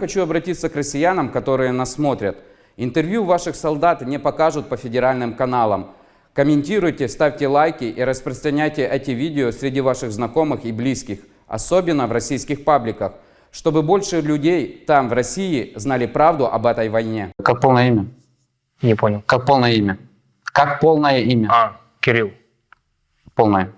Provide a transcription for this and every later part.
Хочу обратиться к россиянам, которые нас смотрят. Интервью ваших солдат не покажут по федеральным каналам. Комментируйте, ставьте лайки и распространяйте эти видео среди ваших знакомых и близких, особенно в российских пабликах, чтобы больше людей там, в России, знали правду об этой войне. Как полное имя? Не понял. Как полное имя? Как полное имя? А, Кирилл. Полное.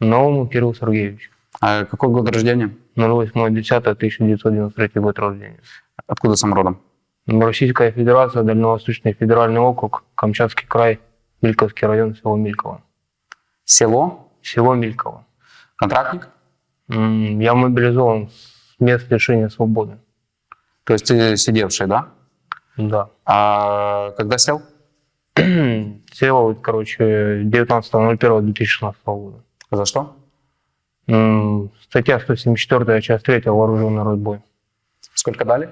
Новому Кирилл Сергеевич. А какой год рождения? 08.10.1993 год рождения. Откуда сам родом? Российская Федерация, Дальневосточный федеральный округ, Камчатский край, Мильковский район, село Мильково. Село? Село Мильково. Контрактник? Я мобилизован с мест лишения свободы. То есть ты сидевший, да? Да. А когда сел? Сел, короче, 19.01.2016 года. За что? М, Статья 174, часть 3, вооруженный разбой. Сколько дали?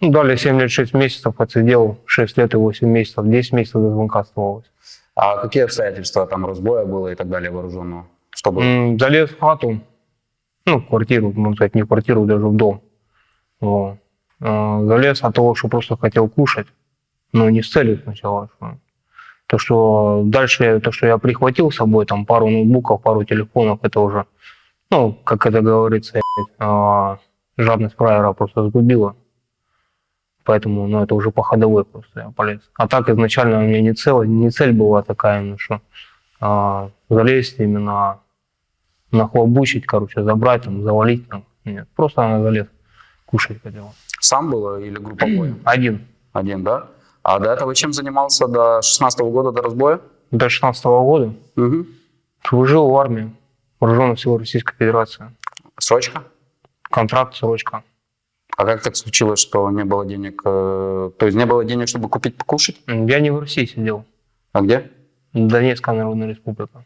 Ну, Дали 7 лет 6 месяцев, отсидел 6 лет и 8 месяцев, 10 месяцев до звонка оставалось. А какие обстоятельства там разбоя было и так далее вооруженного? Что было? М, Залез в хату, ну, в квартиру, можно сказать, не в квартиру, даже в дом. Вот. А, Залез от того, что просто хотел кушать, но не с целью сначала. что- То, что дальше, то, что я прихватил с собой, там, пару ноутбуков, пару телефонов, это уже, ну, как это говорится, а, жадность фраера просто сгубила. Поэтому, ну, это уже по ходовой просто я полез. А так изначально у меня не, цель, не цель была такая, ну, что а, залезть именно нахлобучить, короче, забрать, там, завалить. Там. Нет, просто она залез, кушать хотела. Сам было или групповой? Один. Один, да? А до этого чем занимался до 16 года, до разбоя? До 16 года Угу. служил в армии Вооруженных сил Российской Федерации. Срочка? Контракт, срочка. А как так случилось, что не было денег? э, То есть не было денег, чтобы купить покушать? Я не в России сидел. А где? Донецкая Народная Республика.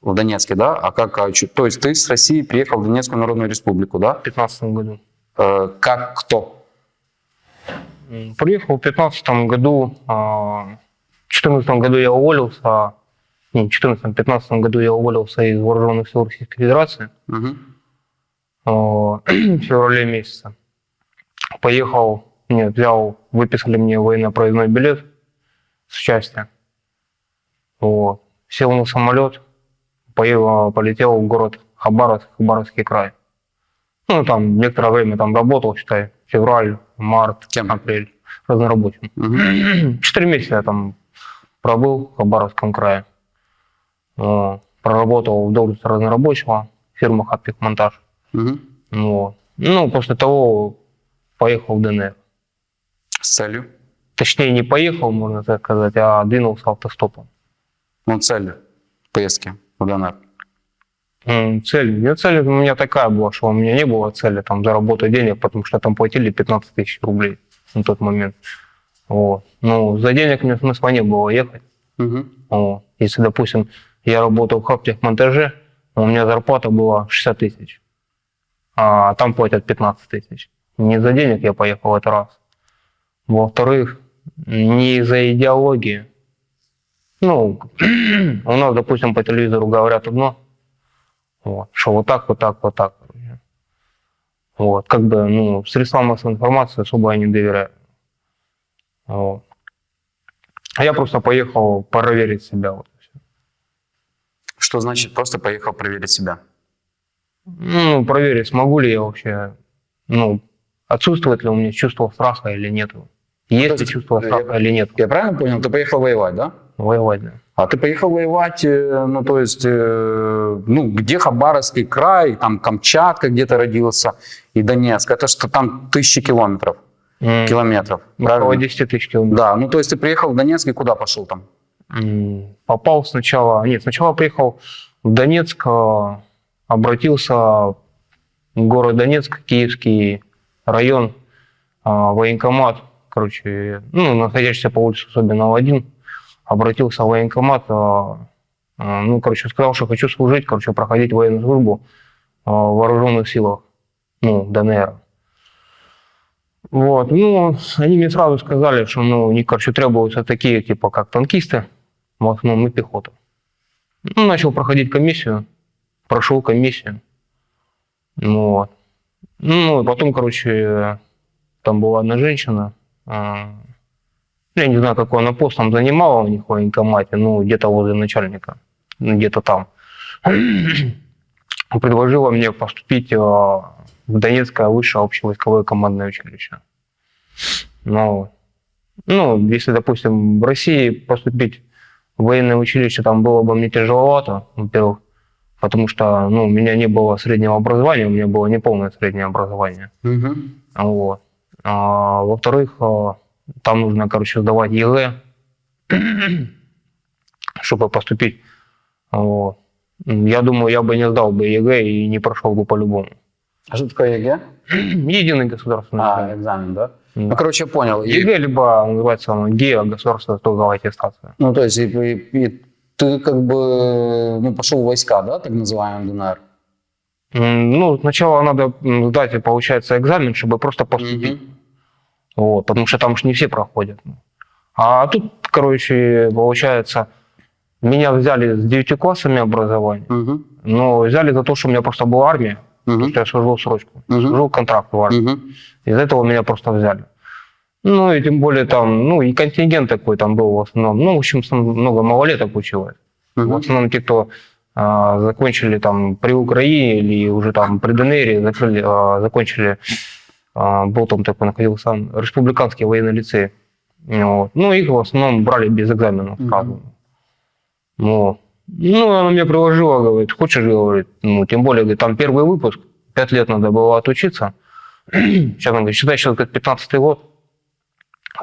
В Донецке, да? А как? а то есть ты с России приехал в Донецкую Народную Республику, да? В 15 году. Э, как кто? Приехал в 15 году. а, В 14 году я уволился. а, Не, в 14-15 году я уволился из Вооруженных сил Российской Федерации. А, в феврале месяце. Поехал, нет, взял, выписали мне военно-проездной билет с части. Вот. Сел на самолет, поехал, полетел в город Хабаровск, Хабаровский край. Ну, там некоторое время там работал, считай, февраль, март, Кем? апрель, разнорабочим. Мгм. Четыре месяца я там пробыл в Хабаровском крае. Вот. Проработал в должности разнорабочего, фирма «Хаптехмонтаж». Мгм. Вот. Ну, после того поехал в ДНР. С целью? Точнее, не поехал, можно так сказать, а двинулся автостопом. Ну, цель поездки в ДНР. Цель, нет, цель у меня такая была, что у меня не было цели там заработать денег, потому что там платили 15 тысяч рублей на тот момент. Вот. Ну, за денег мне смысла не было ехать. Мгм. Вот. Если, допустим, я работал в хаптехмонтаже, у меня зарплата была 60 тысяч, а там платят 15 тысяч. Не за денег я поехал, это раз. Во-вторых, не из-за идеологии. Ну, у нас, допустим, по телевизору говорят одно, вот, что вот так, вот так, вот так. Вот, как бы, ну, средствам массовой информации особо я не доверяю. Вот. А я просто поехал проверить себя. Вот. Что значит просто поехал проверить себя? Ну, проверить, смогу ли я вообще, ну, отсутствует ли у меня чувство страха или нет. Есть ли есть, чувство страха я- или нет. Я правильно понял? Ты поехал воевать, да? Воевать, да. А ты поехал воевать, э, ну, то есть, э, ну, где Хабаровский край, там Камчатка где-то родился, и Донецк, это что там тысячи километров, М, километров, Около правильно? 10 тысяч километров. Да, ну, то есть ты приехал в Донецк и куда пошел там? М, Попал сначала, нет, сначала приехал в Донецк, а, обратился в город Донецк, Киевский район, военкомат, короче, ну, находящийся по улице Собинова 1, обратился в военкомат, а, а, ну, короче, сказал, что хочу служить, короче, проходить военную службу а, в вооруженных силах, ну, ДНР. Вот, ну, они мне сразу сказали, что, ну, них, короче, требуются такие, типа, как танкисты, в основном и пехота. Ну, начал проходить комиссию, прошел комиссию. Ну, Вот. Ну, потом, короче, там была одна женщина, я не знаю, какой она пост там занимала у них в военкомате, ну, где-то возле начальника, ну, где-то там. Предложила мне поступить а, в Донецкое высшее общевойсковое командное училище. Ну, ну, если, допустим, в России поступить в военное училище там было бы мне тяжеловато, во-первых, потому что ну, у меня не было среднего образования, у меня было неполное среднее образование. Мгм. Вот. А, во-вторых, а, там нужно, короче, сдавать ЕГЭ, чтобы поступить. Вот. Я думаю, я бы не сдал бы ЕГЭ и не прошел бы по-любому. А что такое ЕГЭ? Единый государственный А, экзамен. экзамен, да? Да. Ну, короче, я понял. И- ЕГЭ, либо называется оно ГИА, государственная итоговая аттестация. Ну, то есть, и, и- и ты как бы ну, пошел в войска, да, так называемый ДНР? Ну, сначала надо сдать, получается, экзамен, чтобы просто поступить. Мгм. Вот, потому что там же не все проходят. А тут, короче, получается, меня взяли с 9 классами образования, Мгм. но взяли за то, что у меня просто была армия, Мгм. что я служил срочку, Мгм. служил контракт в армии. Мгм. Из-за этого меня просто взяли. Ну, и тем более там, ну, и контингент такой там был в основном. Ну, в общем, много малолеток училось. Мгм. В основном те, кто а, закончили там при Украине или уже там при ДНР, закрыли, а, закончили, а, был там такой, находился республиканский военный лицей. Вот. Ну, их в основном брали без экзаменов Мгм. сразу. Вот. Ну, она мне приложила, говорит, хочешь, говорит, ну, тем более, говорит, там первый выпуск, пять лет надо было отучиться. Сейчас он говорит, считай, сейчас говорит, 15 год,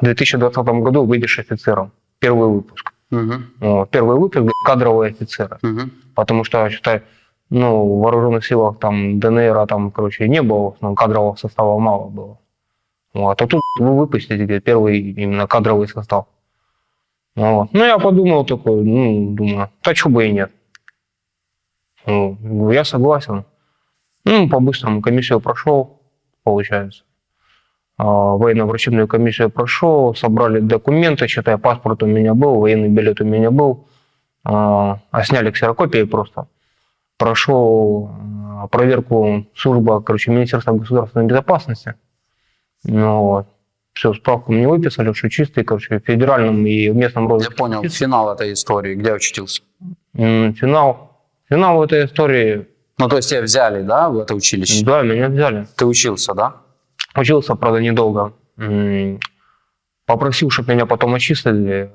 в 2020 году выйдешь офицером. Первый выпуск. Вот. Первый выпуск говорит, кадровые офицеры. Мгм. Потому что, считай, ну, в вооруженных силах там ДНР, там, короче, не было, основном кадрового состава мало было. Вот. А тут вы выпустите говорит, первый именно кадровый состав. Вот. Ну, я подумал такой, ну, думаю, да что бы и нет. Ну, я согласен. Ну, по-быстрому комиссию прошел, получается. А, Военно-врачебную комиссию прошел, собрали документы, считай, паспорт у меня был, военный билет у меня был, а а сняли ксерокопии просто. Прошел а, проверку служба, короче, Министерства государственной безопасности. Ну, вот. Все, справку мне выписали, что чистый, короче, в федеральном и в местном Я розыске. понял. Финал этой истории. Где учителся? М, Финал. Финал этой истории, Ну, то есть тебя взяли, да, в это училище? да, меня взяли. Ты учился, да? Учился, правда, недолго. Попросил, чтобы меня потом отчислили.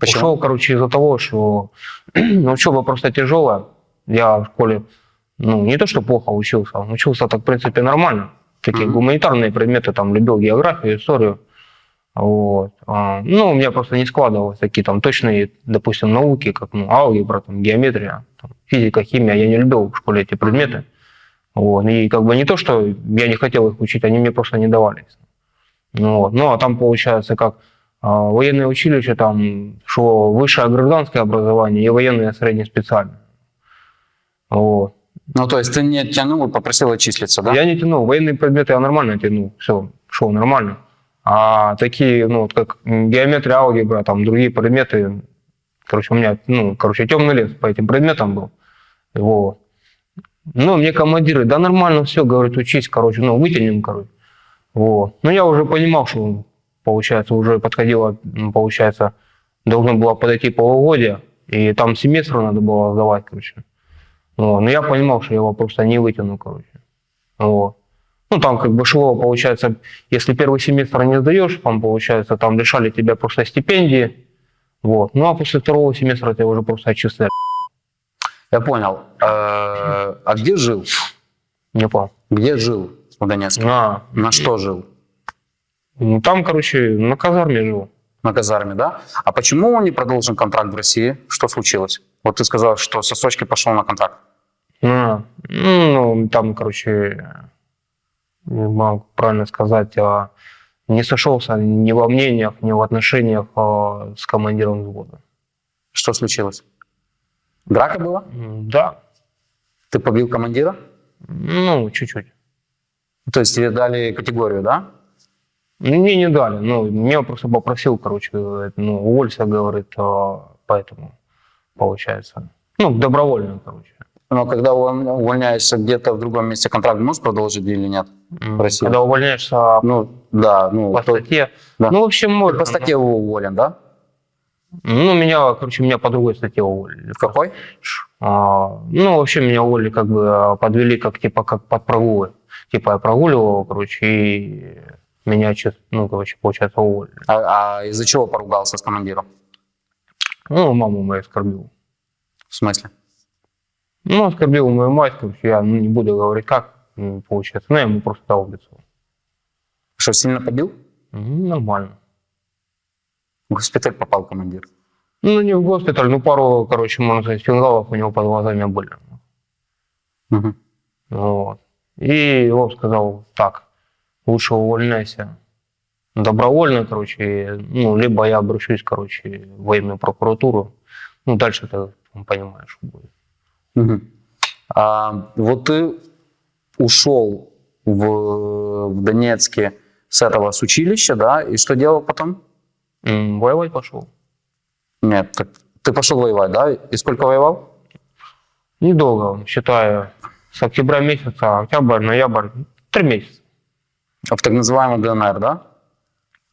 Почему? Ушел, короче, из-за того, что ну, учеба просто тяжелая. Я в школе, ну, не то, что плохо учился, учился так, в принципе, нормально. Такие Мгм. гуманитарные предметы, там, любил географию, историю. Вот. А, ну, у меня просто не складывалось такие там точные, допустим, науки, как ну, алгебра, там, геометрия, там, физика, химия. Я не любил в школе эти предметы. Вот. И как бы не то, что я не хотел их учить, они мне просто не давались. Ну, вот. ну а там получается как а, военное училище, там шло высшее гражданское образование и военное среднее специальное. Вот. Ну, то есть ты не тянул и попросил отчислиться, да? Я не тянул, военные предметы я нормально тянул, все, шел нормально. А такие, ну, вот как геометрия, алгебра, там другие предметы, короче, у меня, ну, короче, темный лес по этим предметам был. Вот. Ну, мне командиры, да нормально все, говорят, учись, короче, ну, вытянем, короче. Вот. Ну, я уже понимал, что, получается, уже подходило, м, получается, должно было подойти полугодие, и там семестр надо было сдавать, короче. Вот. Но я понимал, что я его просто не вытяну, короче. Вот. Ну, там как бы шло, получается, если первый семестр не сдаешь, там, получается, там лишали тебя просто стипендии. Вот. Ну, а после второго семестра тебя уже просто отчисляли. Я понял. Э, А где жил? Не понял. Где жил в Донецке? А, На что жил? ну, там, короче, на казарме жил. На казарме, да? А почему он не продолжил контракт в России? Что случилось? Вот ты сказал, что со сочки пошел на контракт. А, ну, там, короче, не могу правильно сказать, а, не сошелся ни во мнениях, ни в отношениях а, с командиром взвода. Что случилось? Драка была? Да, Ты побил командира? ну, чуть-чуть. То есть тебе дали категорию, да? Ну, Мне не дали. Ну, меня просто попросил, короче, говорит, ну, уволься, говорит, а, поэтому получается. Ну, добровольно, короче. Но когда уволь- увольняешься где-то в другом месте, контракт можешь продолжить или нет? В России. Когда увольняешься Ну, да, ну, по то- статье. да. Ну, в общем, ты можно. по статье уволен, да? Ну, меня, короче, меня по другой статье уволили. В какой? А, ну, вообще меня уволили, как бы а, подвели как типа как под прогулы. Типа я прогуливал, короче, и меня, ну, короче, получается, уволили. А, а из-за чего поругался с командиром? Ну, маму мою оскорбил. В смысле? Ну, оскорбил мою мать, короче, я ну, не буду говорить как, м, получается. Ну, я ему просто дал в лицо. Что, сильно побил? М, Нормально. В госпиталь попал командир. Ну, не в госпиталь, ну, пару, короче, можно сказать, фингалов у него под глазами были. Мгм. Вот. И он сказал, так, лучше увольняйся добровольно, короче, ну, либо я обращусь, короче, в военную прокуратуру. Ну, дальше ты понимаешь, что будет. Мгм. А, вот ты ушел в, в Донецке с этого с училища, да, и что делал потом? М, Воевать пошел. Нет, так ты пошел воевать, да? И сколько воевал? Недолго, считаю, с октября месяца, октябрь, ноябрь, три месяца. А В так называемый ДНР, да?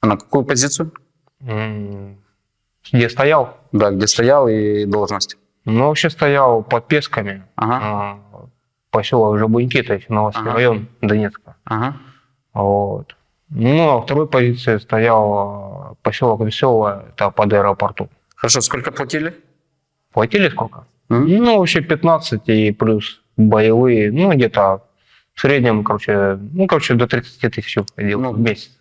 А на какую позицию? Где стоял? Да, где стоял и должность. Ну, вообще стоял под Песками, Ага, а, поселок Жабуньки, то есть Новосский Ага. район Донецка. ага. Вот. Ну, а второй позиции стоял а, поселок Веселое, это под аэропорту. Хорошо, сколько платили? Платили сколько? М? Ну, вообще 15 и плюс боевые, ну, где-то в среднем, короче, ну, короче, до 30 тысяч уходил Ну, в месяц.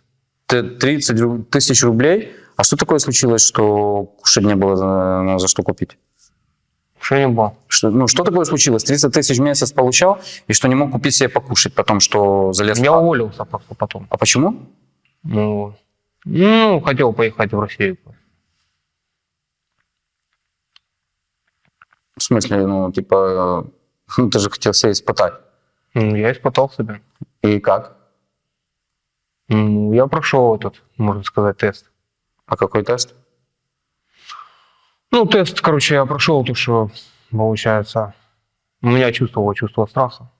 Т- 30 ру- тысяч рублей. А что такое случилось, что кушать не было за, за что купить? Что не было? Что, ну, что такое случилось? 30 тысяч в месяц получал, и что не мог купить себе покушать, потому что залез в Я хату. уволился потом. А почему? Ну, ну, хотел поехать в Россию. В смысле, ну, типа, ну, ты же хотел себя испытать. М, Я испытал себя. И как? Ну, я прошел этот, можно сказать, тест. А какой тест? Ну, тест, короче, я прошел, то, что, получается, у меня чувствовало чувство страха.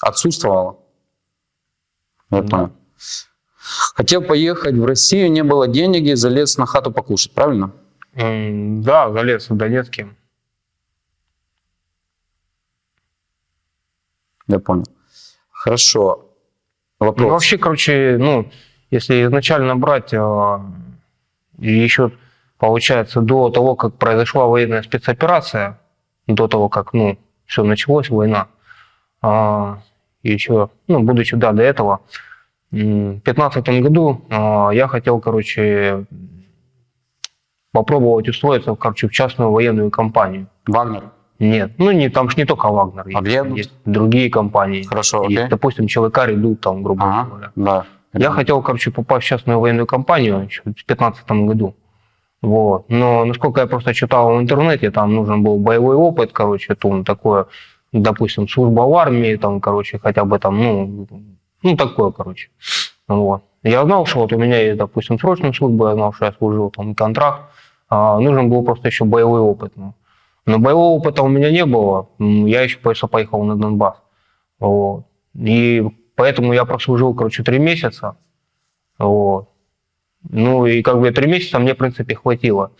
Отсутствовало? Я Да. понял. Хотел поехать в Россию, не было денег, и залез на хату покушать, правильно? Да, залез в Донецке. Я понял. Хорошо. Ну, Вопрос. вообще, короче, ну, если изначально брать, а, еще, получается, до того, как произошла военная спецоперация, до того, как, ну, все началось, война, а, еще, ну, будучи, да, до этого, в 2015 году а, я хотел, короче, попробовать устроиться, короче, в частную военную компанию. Вагнер. Нет, ну не, там же не только Вагнер, А где? есть, есть другие компании. Хорошо, Есть, окей. допустим, ЧВК «Редут», там, грубо Ага, говоря. да. Я хотел, короче, попасть в частную военную компанию еще в 2015 году. Вот. Но, насколько я просто читал в интернете, там нужен был боевой опыт, короче, то такое, допустим, служба в армии, там, короче, хотя бы там, ну, ну такое, короче. Вот. Я знал, что вот у меня есть, допустим, срочная служба, я знал, что я служил, там, контракт. А нужен был просто еще боевой опыт. Ну. Но боевого опыта у меня не было. Я еще просто поехал на Донбасс. Вот. И поэтому я прослужил, короче, три месяца. Вот. Ну и как бы три месяца мне, в принципе, хватило.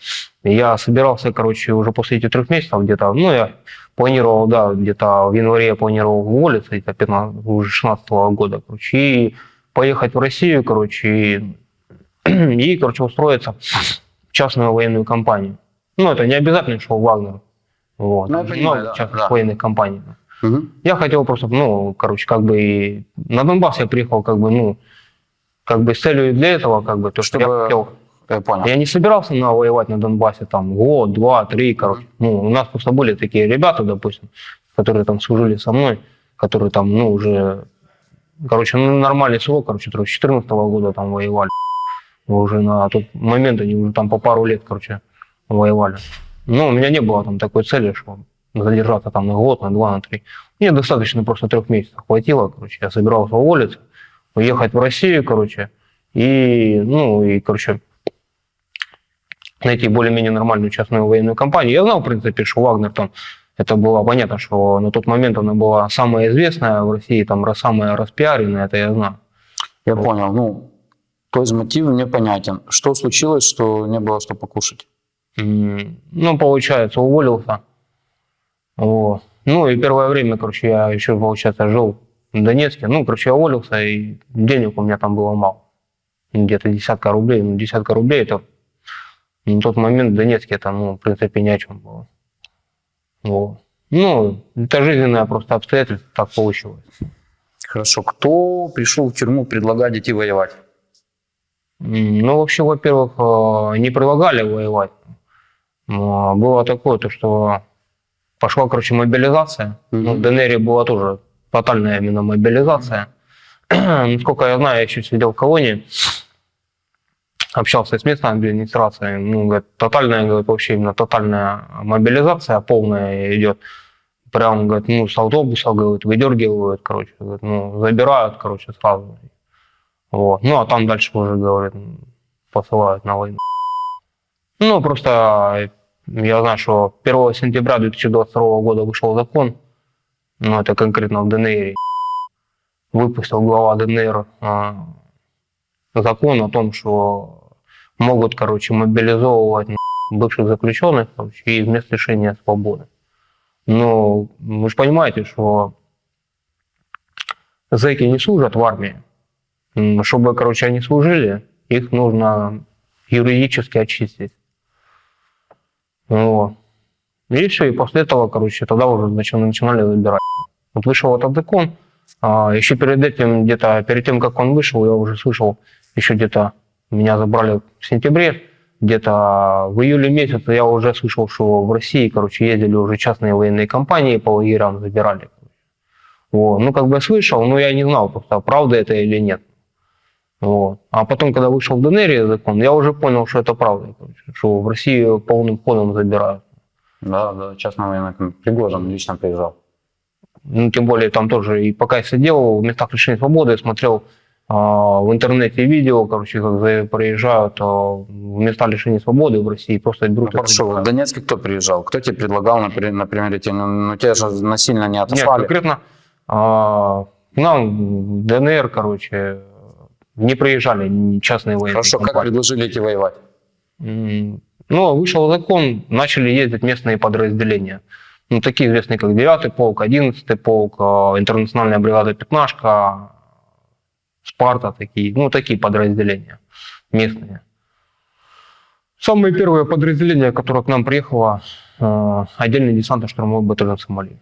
Я собирался, короче, уже после этих трех месяцев где-то, ну, я планировал, да, где-то в январе я планировал уволиться, где-то 15, уже 16 года, короче, и поехать в Россию, короче, и, и, короче, устроиться в частную военную компанию. Ну, это не обязательно, что Вагнер. Вот. Ну, я понимаю, Много да, военных компаний. Мгм. Я хотел просто, ну, короче, как бы и на Донбасс я приехал, как бы, ну, как бы с целью для этого, как бы, то, что Чтобы- я хотел. Я понял. Я не собирался на воевать на Донбассе там год, два, три, короче. Ну, у нас просто были такие ребята, допустим, которые там служили со мной, которые там, ну, уже, короче, ну, нормальный срок, короче, с 14 года там воевали. Уже на тот момент они уже там по пару лет, короче, воевали. Но у меня не было там такой цели, что задержаться там на год, на два, на три. Мне достаточно просто трех месяцев хватило, короче, я собирался уволиться, уехать в Россию, короче, и, ну, и, короче, найти более-менее нормальную частную военную компанию. Я знал, в принципе, что Вагнер там Это было понятно, что на тот момент она была самая известная в России, там самая распиаренная, это я знаю. Я понял. Ну, то есть мотив мне понятен. Что случилось, что не было что покушать? Ну, получается, уволился. Вот. Ну, и первое время, короче, я еще, получается, жил в Донецке. Ну, короче, я уволился, и денег у меня там было мало. Где-то десятка рублей. Ну, десятка рублей это на тот момент в Донецке это, ну, в принципе, ни о чем было. Вот. Ну, это жизненное просто обстоятельство, так получилось. Хорошо. Кто пришел в тюрьму предлагать идти воевать? Ну, вообще, во-первых, э, не предлагали воевать. Но Было такое, то, что пошла, короче, мобилизация. Ну, в. ДНР была тоже тотальная именно мобилизация. Насколько я знаю, я еще сидел в колонии, общался с местной администрацией. Ну, говорит, тотальная, говорит, вообще именно тотальная мобилизация полная идет. Прям, говорит, ну, с автобуса, говорит, выдергивают, короче, говорит, ну, забирают, короче, сразу. Вот. Ну, а там дальше уже, говорит, посылают на войну. Ну, просто я знаю, что 1 сентября 2022 года вышел закон, ну, это конкретно в ДНР, выпустил глава ДНР а, закон о том, что могут, короче, мобилизовывать бывших заключенных короче, и вместо лишения свободы. Но вы же понимаете, что зэки не служат в армии. Чтобы, короче, они служили, их нужно юридически очистить. Вот. И все, и после этого, короче, тогда уже начи- начинали забирать. Вот вышел этот закон, а, еще перед этим, где-то, перед тем, как он вышел, я уже слышал, еще где-то меня забрали в сентябре, где-то в июле месяце я уже слышал, что в России, короче, ездили уже частные военные компании по лагерям, забирали. Вот. Ну, как бы слышал, но я не знал просто, правда это или нет. Вот. А потом, когда вышел в ДНР закон, я уже понял, что это правда, что в России полным ходом забирают. Да, да, частно военный Пригожин лично приезжал. Ну, тем более там тоже, и пока я сидел в местах лишения свободы, я смотрел а, в интернете видео, короче, как за- проезжают а, в места лишения свободы в России, просто берут и Хорошо, в. Донецке кто приезжал? Кто тебе предлагал, например, например идти? Ну, ну, тебя же насильно не Нет, отослали. конкретно а, к нам в ДНР, короче, не приезжали частные военные Хорошо, как компании. предложили идти воевать? Ну, вышел закон, начали ездить местные подразделения. Ну, такие известные, как 9-й полк, 11-й полк, э, интернациональная бригада «Пятнашка», «Спарта», такие, ну, такие подразделения местные. Самое первое подразделение, которое к нам приехало, э, отдельный десантно-штурмовой батальон Сомали.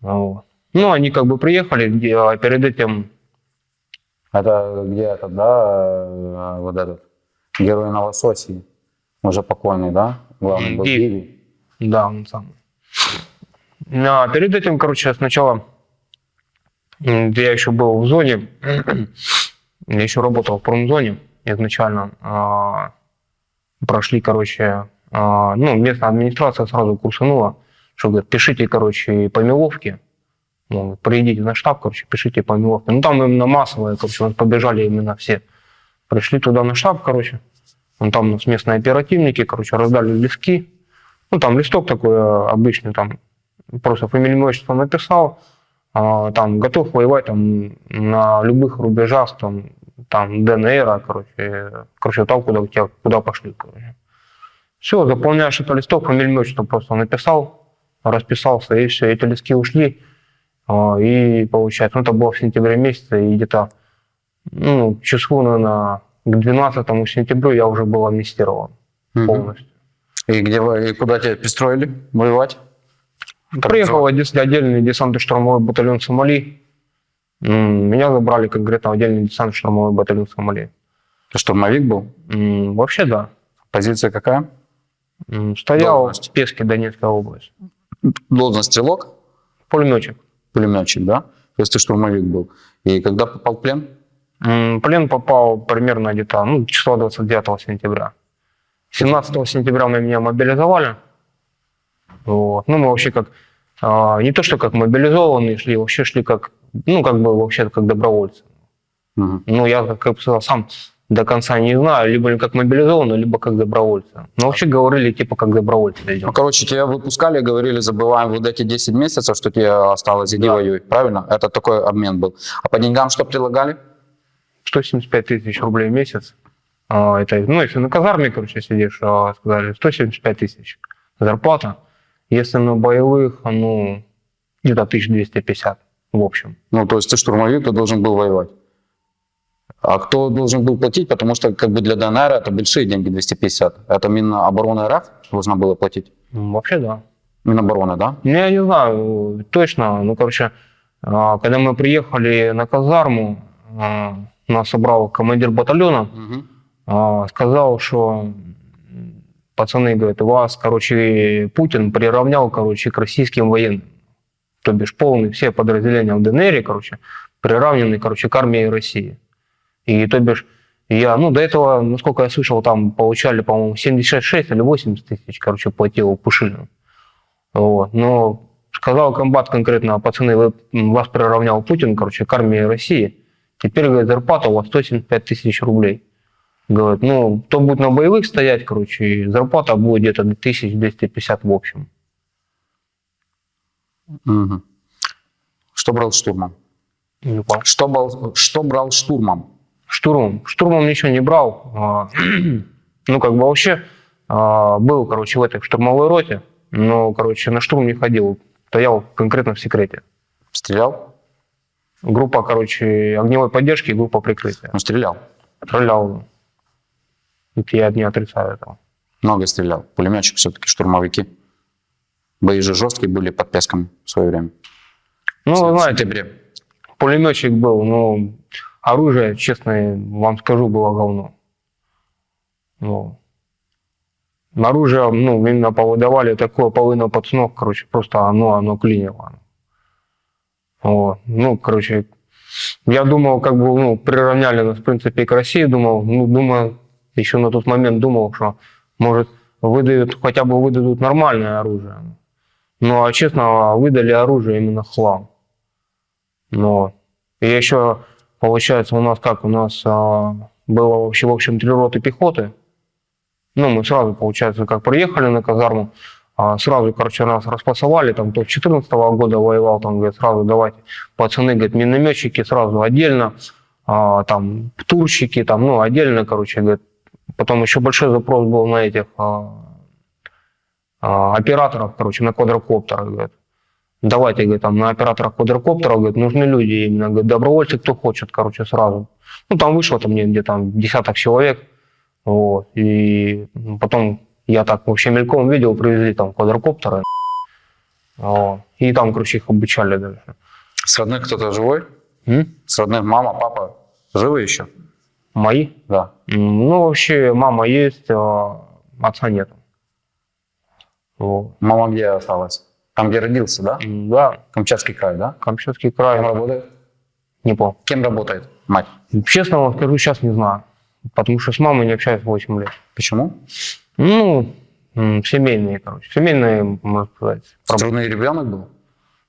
Вот. Ну, они как бы приехали, а перед этим Это где этот, да, э, вот этот, герой Новососии, уже покойный, да? Главный был. Гиви. Да, он самый. А перед этим, короче, сначала я еще был в зоне, я еще работал в промзоне изначально. а, Прошли, короче, а, ну, местная администрация сразу курсанула, что говорит, пишите, короче, по меловке, ну, приедите на штаб, короче, пишите по меловке. Ну, там именно массовые, короче, побежали именно все. Пришли туда на штаб, короче, ну, там у нас местные оперативники, короче, раздали листки, ну, там листок такой э, обычный, там просто фамилию, отчество написал, а, там готов воевать там на любых рубежах, там, там ДНР, короче, короче, там, куда, тебя, куда пошли, короче. Все, заполняешь этот листок, фамилию, отчество просто написал, расписался, и все, эти листки ушли, и получается, ну, это было в сентябре месяце, и где-то, ну, числу, наверное, к 12 сентября я уже был амнистирован Мгм. полностью. И, где, вы- и куда тебя пристроили воевать? Как Приехал отде- отдельный десантно-штурмовой батальон Сомали. Меня забрали конкретно в отдельный десантно-штурмовой батальон Сомали. Ты штурмовик был? Вообще да. Позиция какая? Стоял Должность? в Песке, Донецкая область. Должность стрелок? Пулеметчик. Пулеметчик, да? То есть ты штурмовик был. И когда попал в плен? Плен попал примерно где-то ну, числа 29 сентября. 17 сентября мы меня мобилизовали. Вот. Ну, мы вообще как, а, не то что как мобилизованные шли, вообще шли как, ну, как бы вообще как добровольцы. Мгм. Ну, я, как я сказал, сам до конца не знаю, либо как мобилизованный, либо как добровольцы. Но вообще говорили, типа, как добровольцы Ну, идем. короче, тебя выпускали, говорили, забываем вот эти 10 месяцев, что тебе осталось, иди Да. воюй, правильно? Это такой обмен был. А по деньгам что предлагали? 175 тысяч рублей в месяц. А, это, ну, если на казарме, короче, сидишь, а, сказали, 175 тысяч зарплата. Если на боевых, ну, где-то 1250 в общем. Ну, то есть ты штурмовик, ты должен был воевать. А кто должен был платить? Потому что как бы для ДНР это большие деньги, 250. Это Минобороны РФ должна была платить? Ну, вообще, да. Минобороны, да? Ну, я не знаю точно, ну, короче, а, когда мы приехали на казарму, а, нас собрал командир батальона, а, сказал, что пацаны, говорят, вас, короче, Путин приравнял, короче, к российским военным. То бишь полные все подразделения в ДНР, короче, приравнены, короче, к армии России. И то бишь я, ну, до этого, насколько я слышал, там получали, по-моему, 76 или 80 тысяч, короче, платил Пушилин. Вот. Но сказал комбат конкретно, пацаны, вы, вас приравнял Путин, короче, к армии России. Теперь, говорит, зарплата у вас 175 тысяч рублей. Говорит, ну, кто будет на боевых стоять, короче, и зарплата будет где-то 1250 в общем. Мгм. Что брал штурмом? Не понял. Что брал, что брал штурмом? Штурмом. Штурмом ничего не брал. А, Ну, как бы вообще а, был, короче, в этой штурмовой роте, но, короче, на штурм не ходил. Стоял конкретно в секрете. Стрелял? Группа, короче, огневой поддержки и группа прикрытия. Ну, стрелял. Стрелял. Это Я не отрицаю этого. Много стрелял. Пулеметчик все-таки, штурмовики. Бои же жесткие были под Песком в свое время. Ну, В знаете, сентябре. пулеметчик был, но оружие, честно вам скажу, было говно. Ну, оружие, ну, именно повыдавали такое половина пацанов, короче, просто оно, оно клинило. Вот. Ну, короче, я думал, как бы, ну, приравняли нас, в принципе, к России, думал, ну, думаю, еще на тот момент думал, что, может, выдают, хотя бы выдадут нормальное оружие. Ну, а честно, выдали оружие именно хлам. Но и еще, получается, у нас как, у нас а, было вообще, в общем, три роты пехоты. Ну, мы сразу, получается, как приехали на казарму, а, сразу, короче, нас распасовали, там, кто 14 года воевал, там, говорит, сразу давайте, пацаны, говорит, минометчики сразу отдельно, а, там, турщики, там, ну, отдельно, короче, говорит, потом еще большой запрос был на этих а, а, операторов, короче, на квадрокоптерах, говорит, давайте, говорит, там, на операторах квадрокоптеров, говорит, нужны люди именно, говорит, добровольцы, кто хочет, короче, сразу. Ну, там вышло там где-то там десяток человек, вот, и потом я так вообще мельком видел, привезли там квадрокоптеры, вот, и там, короче, их обучали даже. С родных кто-то живой? М? С родных мама, папа живы еще? Мои? Да. Ну, вообще, мама есть, а отца нет. Вот. Мама где осталась? Там, где родился, да? Да, Камчатский край, да? Камчатский край, Кем работает? не помню. Кем работает мать? Честно скажу, сейчас не знаю. Потому что с мамой не общаюсь 8 лет. Почему? Ну, семейные, короче. Семейные, можно сказать. проблемы. Трудный ребенок был?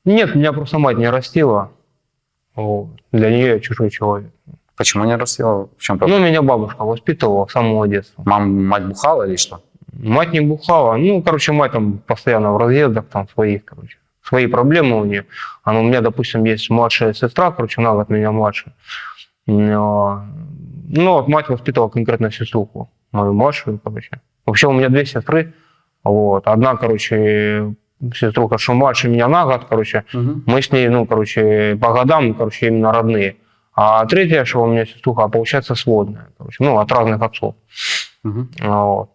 Нет, меня просто мать не растила. Вот. Для нее я чужой человек. Почему не растила? В чем Ну, проблема? меня бабушка воспитывала с самого детства. Мам, мать бухала или что? Мать не бухала. Ну, короче, мать там постоянно в разъездах, там своих, короче. Свои проблемы у нее. Она, у меня, допустим, есть младшая сестра, короче, она от меня младше. Но, Ну, вот мать воспитывала конкретно сеструху, мою младшую, короче. Вообще у меня две сестры. Вот. Одна, короче, сеструха, что младше меня на год, короче. Мы с ней, ну, короче, по годам, короче, именно родные. А третья, что у меня сеструха, получается, сводная, короче, ну, от разных отцов. Мгм. Вот.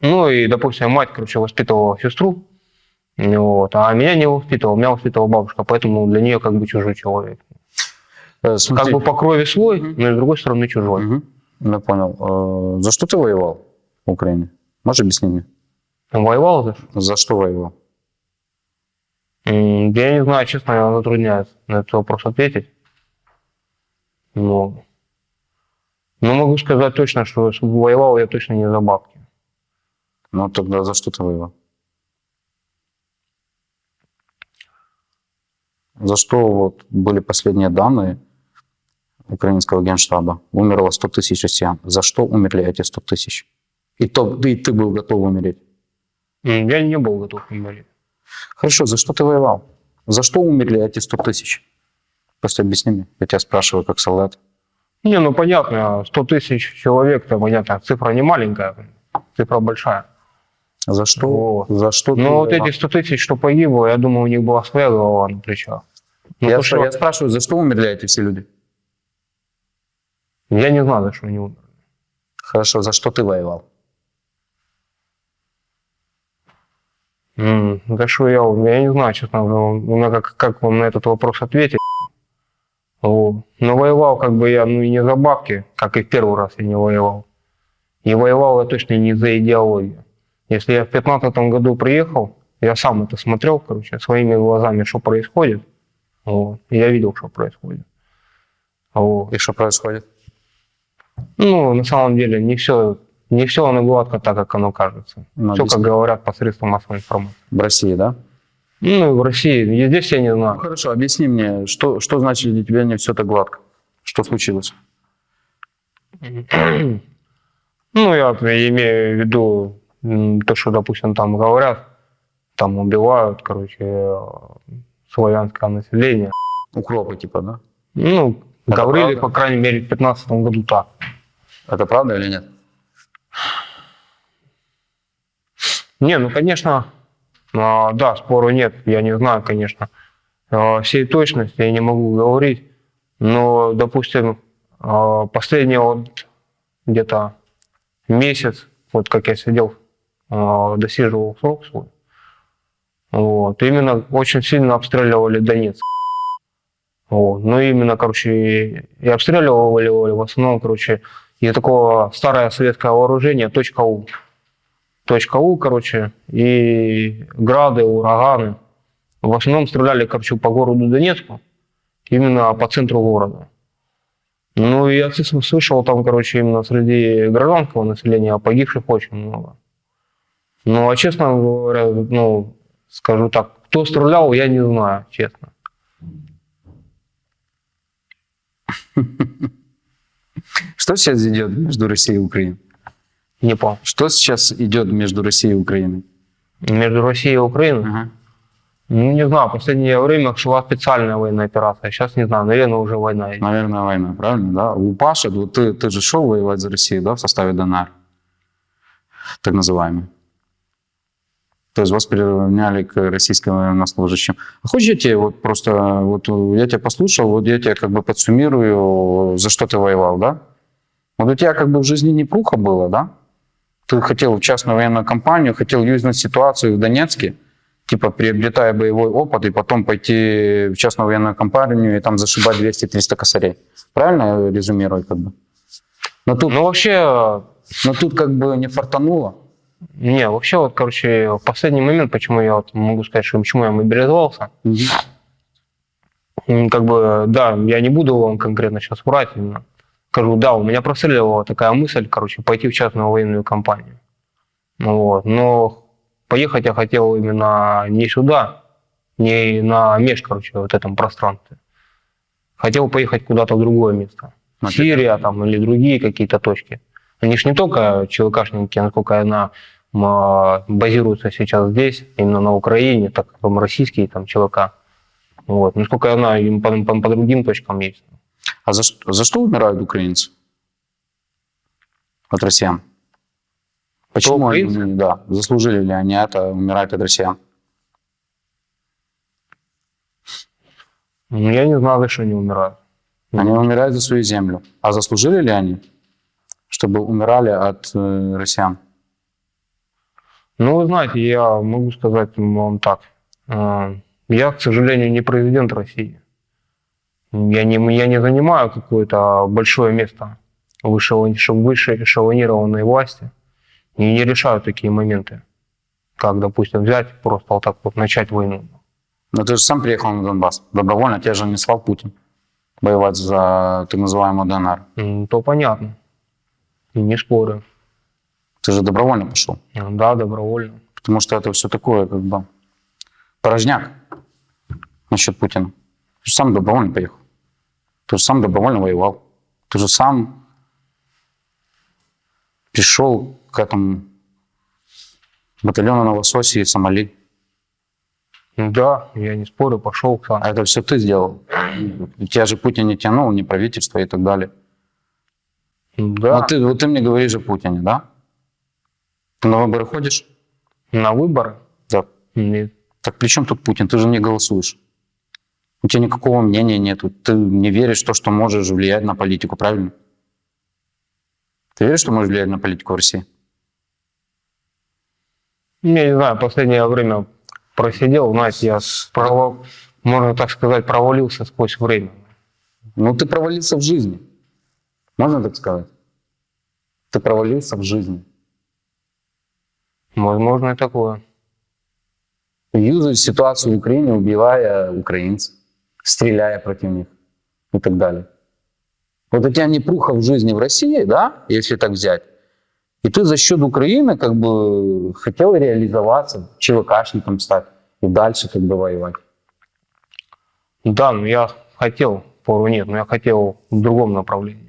Ну и, допустим, мать, короче, воспитывала сестру, вот, а меня не воспитывала, меня воспитывала бабушка, поэтому для нее как бы чужой человек. Э, смотри. Как бы по крови свой, Мгм. но и с другой стороны чужой. Мгм. Я понял. Э, За что ты воевал в Украине? Можешь объяснить мне? Воевал за что? За что воевал? Я не знаю, честно, я затрудняюсь на этот вопрос ответить. Но, но могу сказать точно, что воевал я точно не за бабки. Ну, тогда за что ты воевал? За что вот были последние данные? украинского генштаба умерло 100 тысяч россиян. За что умерли эти 100 тысяч? И, то, и ты был готов умереть. Я не был готов умереть. Хорошо, за что ты воевал? За что умерли эти 100 тысяч? Просто объясни мне. Я тебя спрашиваю как солдат. Не, ну понятно, 100 тысяч человек, это понятно, цифра не маленькая, цифра большая. За что? Вот. За что Но вот эти 100 тысяч, что погибло, я думаю, у них была своя голова на плечах. Ну, я, то, что- я спрашиваю, за что умерли эти все люди? я не знаю, за что они умерли. Хорошо, за что ты воевал? М, Да что я, я не знаю, честно, ну, ну, как, как вам на этот вопрос ответить. Вот. Но воевал как бы я, ну и не за бабки, как и в первый раз я не воевал. И воевал я точно не за идеологию. Если я в 15 году приехал, я сам это смотрел, короче, своими глазами, что происходит. Вот. И я видел, что происходит. Вот. И что происходит? Ну, на самом деле, не все, не все оно гладко так, как оно кажется. Ну, все, как говорят посредством массовой информации. В России, да? Ну, в России, и здесь я не Ну, знаю. хорошо, объясни мне, что, что значит для тебя не все так гладко? Что случилось? Ну, я имею в виду то, что, допустим, там говорят, там убивают, короче, э, славянское население. Укропы, типа, да? Ну, Это говорили, правда? по крайней мере, в 15 году так. Это правда или нет? Не, ну, конечно, а, да, спору нет, я не знаю, конечно, а, всей точности я не могу говорить, но, допустим, а, последний вот где-то месяц, вот как я сидел, досиживал срок свой, вот, именно очень сильно обстреливали Донецк. Вот. Ну, именно, короче, и- и обстреливали в основном, короче, из такого старое советское вооружение, точка У точка У, короче, и грады, ураганы. В основном стреляли, короче, по городу Донецку, именно по центру города. Ну, я слышал там, короче, именно среди гражданского населения погибших очень много. Ну, а честно говоря, ну, скажу так, кто стрелял, я не знаю, честно. Что сейчас идет между Россией и Украиной? Не понял. Что сейчас идет между Россией и Украиной? Между Россией и Украиной? Ага. Ну, не знаю, в последнее время шла специальная военная операция. Сейчас не знаю, наверное, уже война идет. Наверное, война, правильно, да? У Паши, вот ты, ты же шел воевать за Россию, да, в составе ДНР, так называемый. То есть вас приравняли к российским военнослужащим. А хочешь я тебе вот просто, вот я тебя послушал, вот я тебе как бы подсуммирую, за что ты воевал, да? Вот у тебя как бы в жизни непруха было, да? Ты хотел в частную военную компанию, хотел юзнуть ситуацию в Донецке, типа приобретая боевой опыт, и потом пойти в частную военную компанию и там зашибать 200-300 косарей. Правильно я резюмирую как бы? Но тут, Ну, вообще, но тут как бы не фартануло. Не, вообще вот, короче, в последний момент, почему я вот могу сказать, что почему я мобилизовался, м, как бы, да, я не буду вам конкретно сейчас врать именно. Скажу, да, у меня простреливала такая мысль, короче, пойти в частную военную компанию. Ну Вот. Но поехать я хотел именно не сюда, не на меж, короче, вот этом пространстве. Хотел поехать куда-то в другое место. Сирия там или другие какие-то точки. Они же не только ЧВКшники, насколько я знаю, м, а, базируются сейчас здесь, именно на Украине, так как там российские там ЧВК. Вот. Насколько знаю, им по, по- по другим точкам есть. А за, что- за что умирают украинцы? От россиян. Почему они, украинцы? да, заслужили ли они это, умирать от россиян? Ну, Я не знаю, за что они умирают. Они умирают за свою землю. А заслужили ли они, чтобы умирали от э, россиян? Ну, вы знаете, я могу сказать вам так. Э, Я, к сожалению, не президент России. Я не, я не занимаю какое-то большое место в высшего- ш- высшей эшелонированной власти и не решаю такие моменты, как, допустим, взять просто вот так вот начать войну. Но ты же сам приехал на Донбасс. Добровольно тебя же не слал Путин воевать за так называемый ДНР. М, То понятно. Не спорю. Ты же добровольно пошел. Да, добровольно. Потому что это все такое, как бы, порожняк насчет Путина. Ты же сам добровольно поехал. Ты же сам добровольно воевал. Ты же сам пришел к этому батальону на Лососе и Сомали. Да, я не спорю, пошел сам. А это все ты сделал. Тебя же Путин не тянул, не правительство и так далее. Да, Вот, ты, вот ты мне говоришь о Путине, да? На выборы ходишь? на выборы? Да. Нет. Так при чем тут Путин? Ты же не голосуешь. У тебя никакого мнения нету. Ты не веришь в то, что можешь влиять на политику, правильно? Ты веришь, что можешь влиять на политику в России? Я не знаю, последнее время просидел, знаете, я провал, можно так сказать, провалился сквозь время. Ну, ты провалился в жизни. Можно так сказать? Ты провалился в жизни. Возможно, и такое. Юзаешь ситуацию в Украине, убивая украинцев, стреляя против них и так далее. Вот у тебя непруха в жизни в России, да, если так взять, и ты за счет Украины как бы хотел реализоваться, ЧВКшником стать и дальше как бы воевать. Да, но я хотел, пору нет, но я хотел в другом направлении.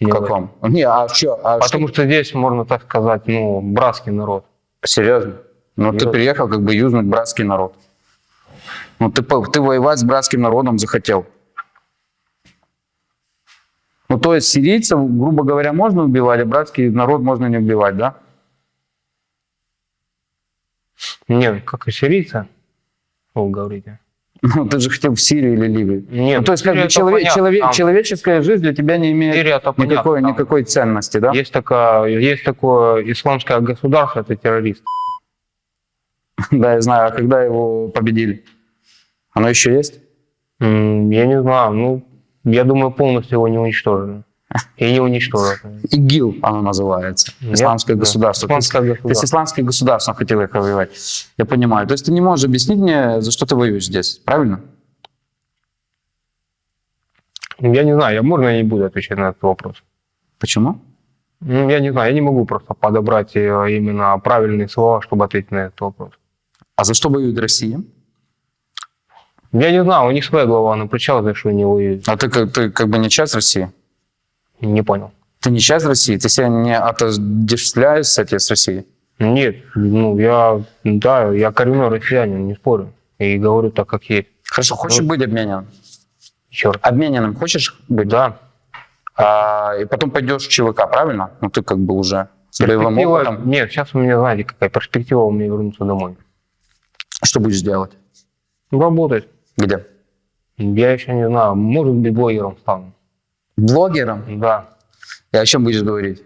В Не в каком? Не, а что? А Потому что здесь, можно так сказать, ну, братский народ. что? Серьезно? Ну, ты приехал как бы юзнуть братский народ. Ну, ты, ты воевать с братским народом захотел. Ну, то есть сирийцев, грубо говоря, можно убивать, а братский народ можно не убивать, да? Нет, как и сирийцы, вы говорите. Ну, ты же хотел в Сирию или Ливию. Нет, ну, то есть, как бы это человек- понятно, человек- там- человеческая жизнь для тебя не имеет Сирия никакой, понятно, там никакой ценности, да? Есть, такая, есть такое исламское государство, это террорист. Да, я знаю. А когда его победили? Оно еще есть? Я не знаю, ну, я думаю, полностью его не уничтожили. И не уничтожат. ИГИЛ оно называется. Нет, Исламское да. государство. То есть- Исламское То есть государство. исламское государство хотело их воевать. Я понимаю. То есть ты не можешь объяснить мне, за что ты воюешь здесь, правильно? Я не знаю, я можно я не буду отвечать на этот вопрос. Почему? Ну, Я не знаю, я не могу просто подобрать э, именно правильные слова, чтобы ответить на этот вопрос. А за что воюет Россия? Я не знаю, у них своя голова на плечах, за что они воюют. А ты, ты как бы не часть России? Не понял. Ты не часть России? Ты себя не отождествляешь с, эти- с Россией? Нет, ну я, да, я коренной россиянин, не спорю. И говорю так, как есть. Хорошо, хочешь быть обмененным? Черт. Обмененным хочешь быть? Да. А, и потом пойдешь в ЧВК, правильно? Ну ты как бы уже с боевым опытом. Нет, сейчас у меня, знаете, какая перспектива у меня вернуться домой. Что будешь делать? Работать. Где? Я еще не знаю, может быть, блогером стану. Блогером? И Да. о чем будешь говорить?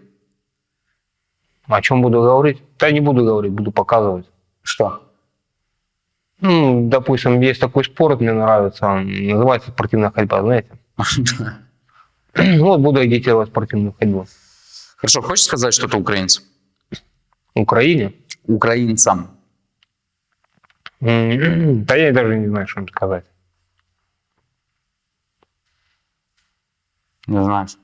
О чем буду говорить? Да не буду говорить, буду показывать. Что? Ну, допустим, есть такой спорт, мне нравится, он называется спортивная ходьба, знаете. Вот буду агитировать спортивную ходьбу. Хорошо, хочешь сказать что-то украинцам? Украине? Украинцам. Да я даже не знаю, что им сказать. Не знаешь.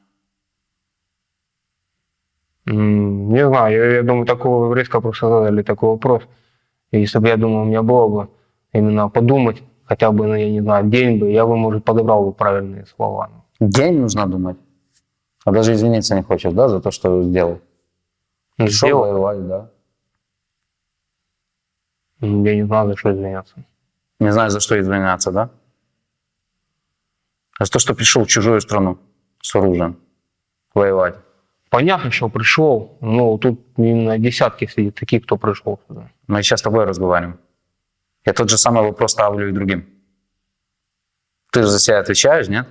Не знаю, я, я думаю, такого резко просто задали такой вопрос. И если бы, я думаю, у меня было бы именно подумать, хотя бы, ну, я не знаю, день бы, я бы, может, подобрал бы правильные слова. День нужно думать. А даже извиниться не хочешь, да, за то, что сделал? Ну, Пришел сделал. воевать, да? М, Я не знаю, за что извиняться. Не знаю, за что извиняться, да? За то, что пришел в чужую страну с оружием воевать. Понятно, что пришел, но тут именно десятки сидит таких, кто пришел сюда. Мы сейчас с тобой разговариваем. Я тот же самый вопрос ставлю и другим. Ты же за себя отвечаешь, нет?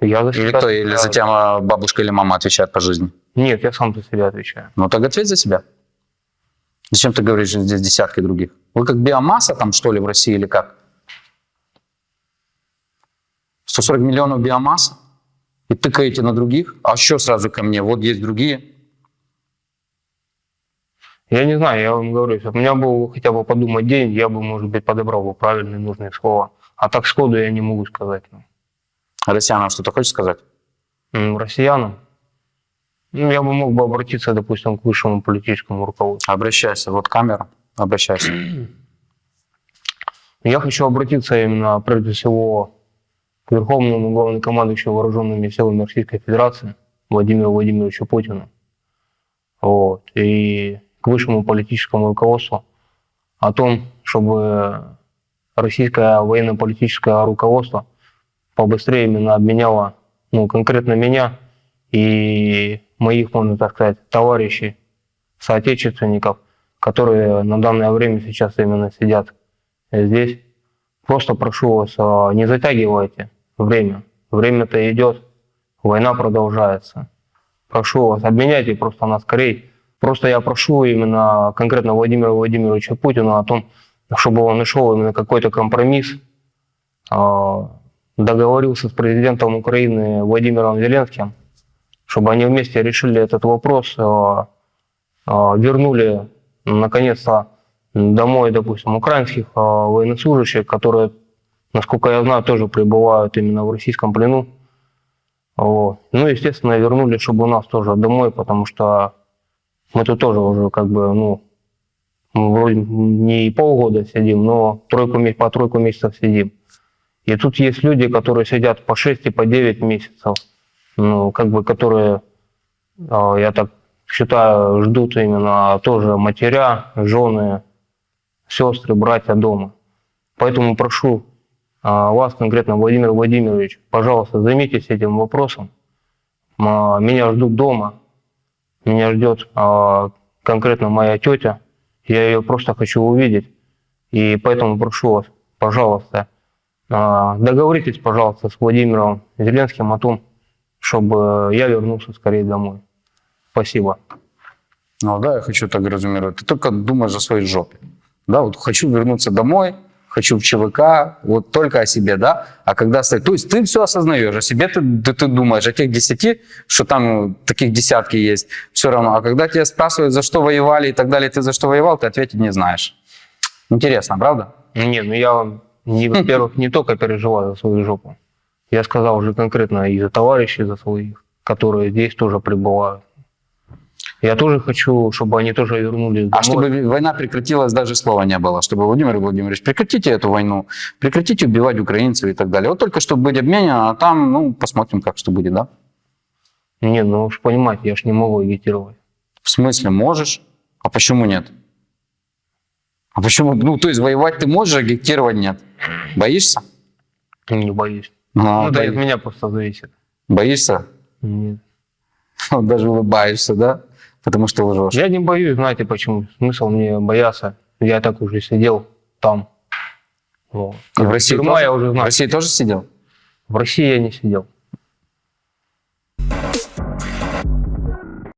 Я за Или себя кто? Или за тебя бабушка или мама отвечает по жизни? Нет, я сам за себя отвечаю. Ну так ответь за себя. Зачем ты говоришь, что здесь десятки других? Вы как биомасса там, что ли, в России или как? 140 миллионов биомасса? И тыкаете на других? А что сразу ко мне? Вот есть другие. Я не знаю, я вам говорю, если у меня был хотя бы подумать день, я бы, может быть, подобрал бы правильные нужные слова. А так сходу я не могу сказать. ну. Россиянам что-то хочешь сказать? Россиянам, ну, я бы мог бы обратиться, допустим, к высшему политическому руководству. Обращайся. Вот камера. Обращайся. Я хочу обратиться именно, прежде всего, Верховному главнокомандующему вооруженными силами Российской Федерации Владимиру Владимировичу Путину. Вот, и к высшему политическому руководству о том, чтобы российское военно-политическое руководство побыстрее именно обменяло ну, конкретно меня и моих, можно так сказать, товарищей, соотечественников, которые на данное время сейчас именно сидят здесь. Просто прошу вас, а, не затягивайте время. Время-то идет, война продолжается. Прошу вас, обменяйте просто нас скорее. Просто я прошу именно конкретно Владимира Владимировича Путина о том, чтобы он нашел именно какой-то компромисс, а, договорился с президентом Украины Владимиром Зеленским, чтобы они вместе решили этот вопрос, а, а, вернули наконец-то домой, допустим, украинских военнослужащих, которые, насколько я знаю, тоже пребывают именно в российском плену. Вот. Ну, естественно, вернули, чтобы у нас тоже домой, потому что мы тут тоже уже как бы, ну, вроде не полгода сидим, но тройку, по тройку месяцев сидим. И тут есть люди, которые сидят по 6 и по 9 месяцев, ну, как бы, которые, а, я так считаю, ждут именно тоже матеря, жены, сестры, братья дома. Поэтому прошу а, вас конкретно, Владимир Владимирович, пожалуйста, займитесь этим вопросом. А, меня ждут дома, меня ждет конкретно моя тетя, я ее просто хочу увидеть. И поэтому прошу вас, пожалуйста, а, договоритесь, пожалуйста, с Владимиром Зеленским о том, чтобы я вернулся скорее домой. Спасибо. Ну да, я хочу так резюмировать. Ты только думаешь о своей жопе. Да, вот хочу вернуться домой, хочу в ЧВК, вот только о себе, да? А когда... То есть ты все осознаешь, о себе ты, ты, ты думаешь, о тех десяти, что там таких десятки есть, все равно. А когда тебя спрашивают, за что воевали и так далее, ты за что воевал, ты ответить не знаешь. Интересно, правда? Не, ну я, во-первых, не только переживаю за свою жопу. Я сказал уже конкретно и за товарищей, за своих, которые здесь тоже пребывают. Я тоже хочу, чтобы они тоже вернулись домой. А чтобы война прекратилась, даже слова не было. Чтобы, Владимир Владимирович, прекратите эту войну, прекратите убивать украинцев и так далее. Вот только чтобы быть обменен, а там, ну, посмотрим, как что будет, да? Не, ну уж понимаете, я ж не могу агитировать. В смысле, можешь? А почему нет? А почему? Ну, то есть воевать ты можешь, агитировать нет. Боишься? Не боюсь. А, ну, да, от меня просто зависит. Боишься? Нет. Даже улыбаешься, да? Потому что лжешь. Я не боюсь, знаете почему? Смысл мне бояться. Я так уже сидел там. Вот. И в России Тюрьма тоже? я уже В. России тоже сидел? В России я не сидел.